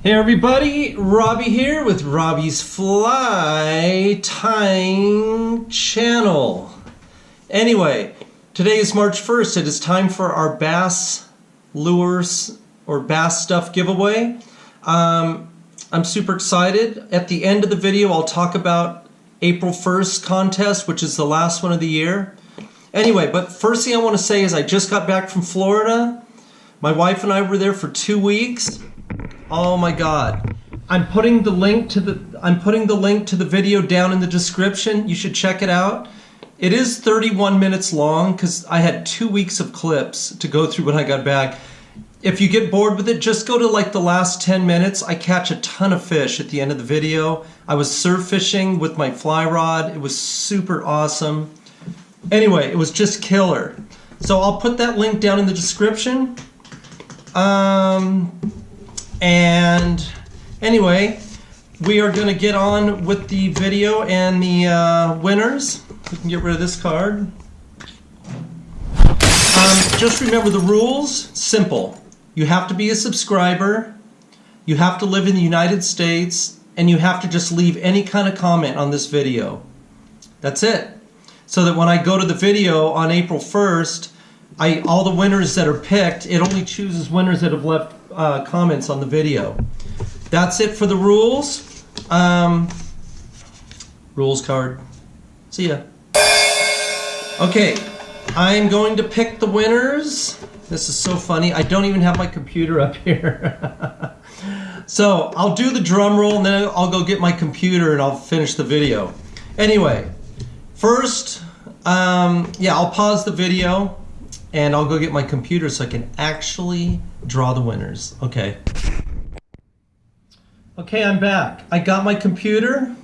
Hey everybody, Robbie here with Robbie's Fly Tying Channel. Anyway, today is March 1st. It is time for our bass lures or bass stuff giveaway. Um, I'm super excited. At the end of the video, I'll talk about April 1st contest, which is the last one of the year. Anyway, but first thing I want to say is I just got back from Florida. My wife and I were there for two weeks. Oh my god. I'm putting the link to the I'm putting the link to the video down in the description. You should check it out. It is 31 minutes long because I had two weeks of clips to go through when I got back. If you get bored with it, just go to like the last 10 minutes. I catch a ton of fish at the end of the video. I was surf fishing with my fly rod. It was super awesome. Anyway, it was just killer. So I'll put that link down in the description. Um, and anyway, we are going to get on with the video and the uh, winners. We can get rid of this card. Um, just remember the rules. Simple. You have to be a subscriber. You have to live in the United States. And you have to just leave any kind of comment on this video. That's it. So that when I go to the video on April 1st, I, all the winners that are picked, it only chooses winners that have left uh, comments on the video. That's it for the rules. Um, rules card. See ya. Okay, I'm going to pick the winners. This is so funny. I don't even have my computer up here. so I'll do the drum roll and then I'll go get my computer and I'll finish the video. Anyway, first, um, yeah, I'll pause the video and I'll go get my computer so I can actually draw the winners. Okay. Okay, I'm back. I got my computer.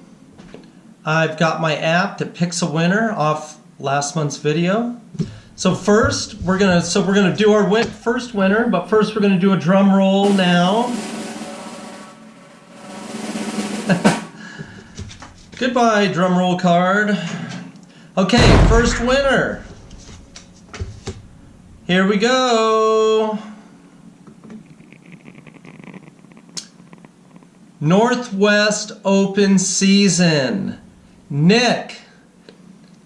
I've got my app that picks a winner off last month's video. So first, we're gonna so we're gonna do our win first winner, but first we're gonna do a drum roll now. Goodbye, drum roll card. Okay, first winner. Here we go. Northwest Open Season. Nick.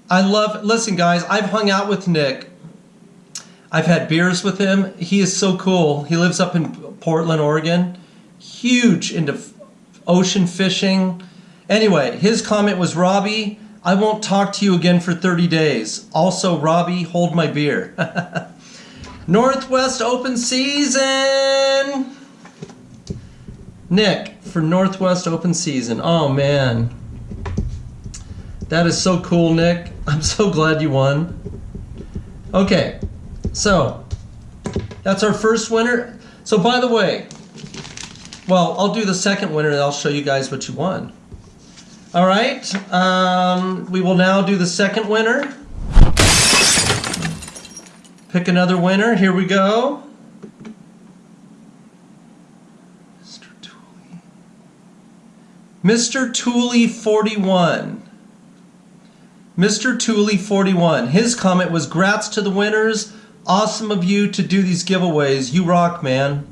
I love, listen guys, I've hung out with Nick. I've had beers with him. He is so cool. He lives up in Portland, Oregon. Huge into ocean fishing. Anyway, his comment was, Robbie, I won't talk to you again for 30 days. Also, Robbie, hold my beer. Northwest Open Season! Nick, for Northwest Open Season. Oh man. That is so cool, Nick. I'm so glad you won. Okay, so that's our first winner. So by the way, well, I'll do the second winner and I'll show you guys what you won. All right, um, we will now do the second winner. Pick another winner. Here we go. Mr. Tooley. Mr. Tooley 41. Mr. Tooley 41. His comment was grats to the winners. Awesome of you to do these giveaways. You rock, man.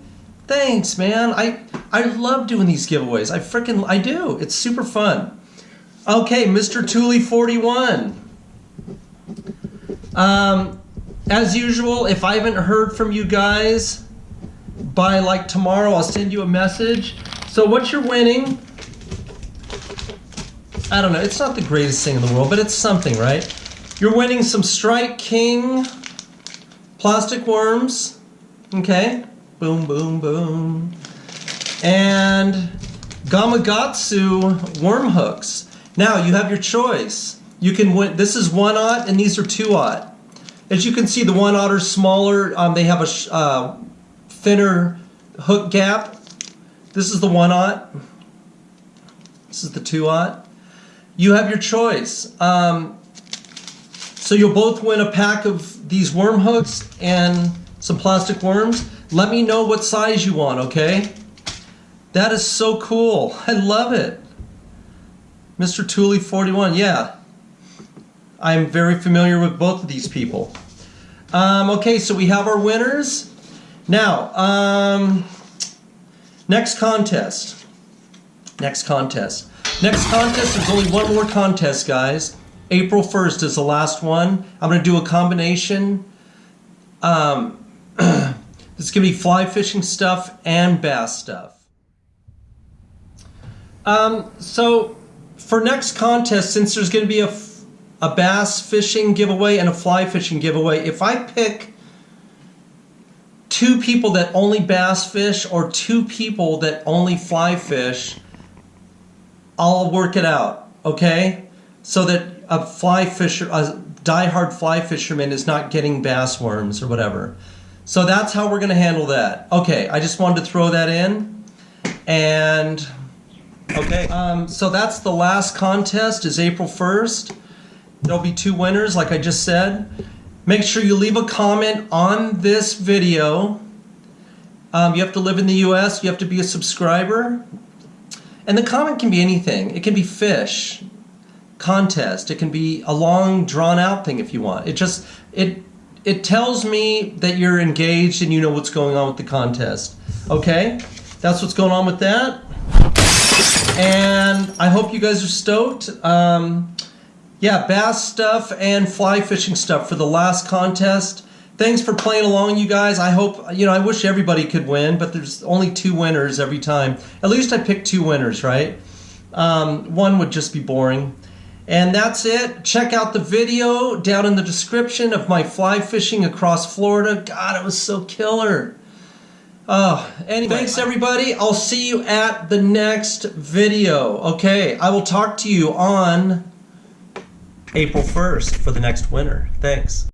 Thanks, man. I I love doing these giveaways. I freaking I do. It's super fun. Okay, Mr. Tooley 41. Um, as usual, if I haven't heard from you guys by like tomorrow, I'll send you a message. So what you're winning, I don't know, it's not the greatest thing in the world, but it's something, right? You're winning some Strike King plastic worms, okay? Boom, boom, boom. And Gamakatsu worm hooks. Now you have your choice. You can win, this is one aught and these are two aught. As you can see, the one otter smaller. Um, they have a uh, thinner hook gap. This is the one aught. This is the two aught. You have your choice. Um, so you'll both win a pack of these worm hooks and some plastic worms. Let me know what size you want, okay? That is so cool. I love it. Mr. Tooley 41, yeah. I'm very familiar with both of these people. Um, okay, so we have our winners. Now, um, Next contest. Next contest. Next contest, there's only one more contest, guys. April 1st is the last one. I'm going to do a combination. Um, it's going to be fly fishing stuff and bass stuff. Um, so, for next contest, since there's going to be a, a bass fishing giveaway and a fly fishing giveaway, if I pick two people that only bass fish or two people that only fly fish, I'll work it out, okay? So that a fly fisher, a diehard fly fisherman is not getting bass worms or whatever. So that's how we're going to handle that. Okay, I just wanted to throw that in. And okay, um, so that's the last contest is April 1st. There'll be two winners, like I just said. Make sure you leave a comment on this video. Um, you have to live in the US, you have to be a subscriber. And the comment can be anything. It can be fish, contest. It can be a long, drawn out thing if you want. It just it it tells me that you're engaged and you know what's going on with the contest. Okay, that's what's going on with that. And I hope you guys are stoked. Um, yeah, bass stuff and fly fishing stuff for the last contest. Thanks for playing along, you guys. I hope, you know, I wish everybody could win, but there's only two winners every time. At least I picked two winners, right? Um, one would just be boring. And that's it. Check out the video down in the description of my fly fishing across Florida. God, it was so killer. Oh, anyway, thanks everybody. I'll see you at the next video. Okay, I will talk to you on April 1st for the next winner. Thanks.